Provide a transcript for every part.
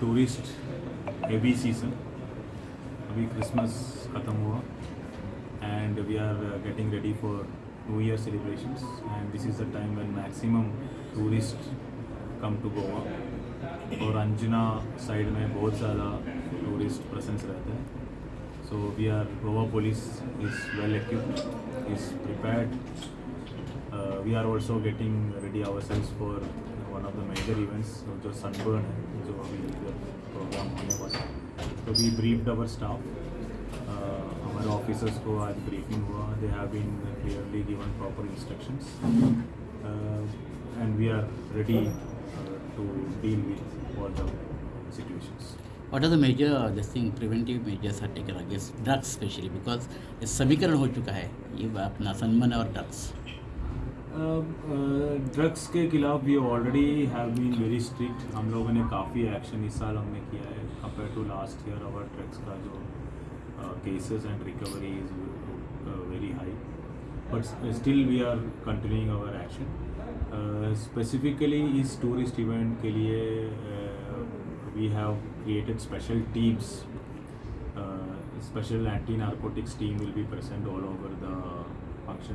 Tourist heavy season अभी Christmas ख़त्म हुआ and we are getting ready for new year celebrations and this is the time when maximum tourist come to Goa और Anjuna side में बहुत ज़्यादा tourist presence रहता है। So we are Goa police is well equipped is uh, we are also getting ready ourselves for of the major events so जो sunburn है जो अभी प्रोग्राम होने वाला है तो वी ब्रीफ्ड अवर स्टाफ हमारे ऑफिसर्स को आज ब्रीफिंग हुआ they have been clearly given proper instructions and we are ready to deal with all the situations What are the major uh, this thing preventive measures are taken against drugs especially because समीकरण हो चुका है ये अपना सनमन और drugs drugs के खिलाफ we already have been very strict हम लोगों ने काफ़ी एक्शन इस साल हमने किया है compare to last year our drugs का जो cases and recovery is very high but still we are continuing our action specifically इस टूरिस्ट इवेंट के लिए we have created special teams special anti narcotics team will will be all over the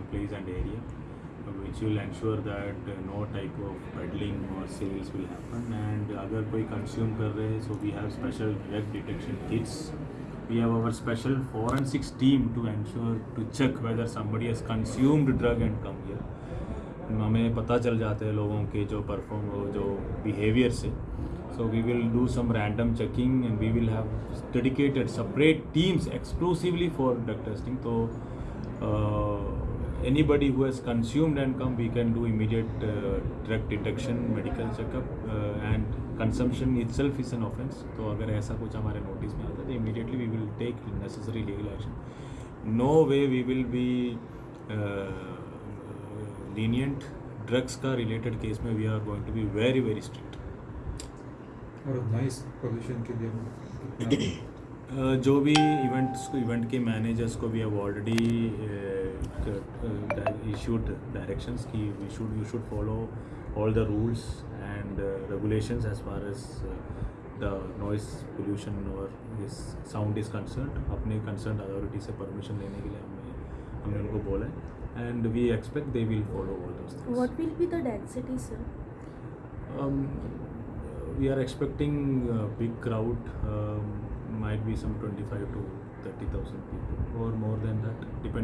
place and area. uh, which will ensure that uh, no type of peddling or sales will happen and अगर कोई consume रहे हैं so we have special drug detection kits we have our special forensics team to ensure to check whether somebody has consumed drug and come here हमें पता चल जाता है लोगों के जो परफॉर्म जो बिहेवियर से so we will do some random checking and we will have dedicated separate teams exclusively for drug testing so uh, anybody who has consumed and come we can do immediate uh, drug detection medical checkup uh, and consumption itself is an offense तो अगर ऐसा कुछ हमारे notice में आता है तो immediately we will take necessary legal action no way we will be uh, lenient drugs का related case में we are going to be very very strict और नॉइस पोल्यूशन के लिए Uh, जो भी इवेंट्स इवेंट के मैनेजर्स को भी have already इशूड डायरेक्शंस कि we should you should follow all the rules and regulations as far as the noise pollution और दिस साउंड इज़ कंसर्न अपने कंसर्न अथॉरिटी से परमिशन लेने के लिए हमने हमने उनको बोला है and we expect they will follow all those things What will be the density, sir? Um, we are expecting a big crowd, um, might be some 25 to 30,000 people or more than that, depending.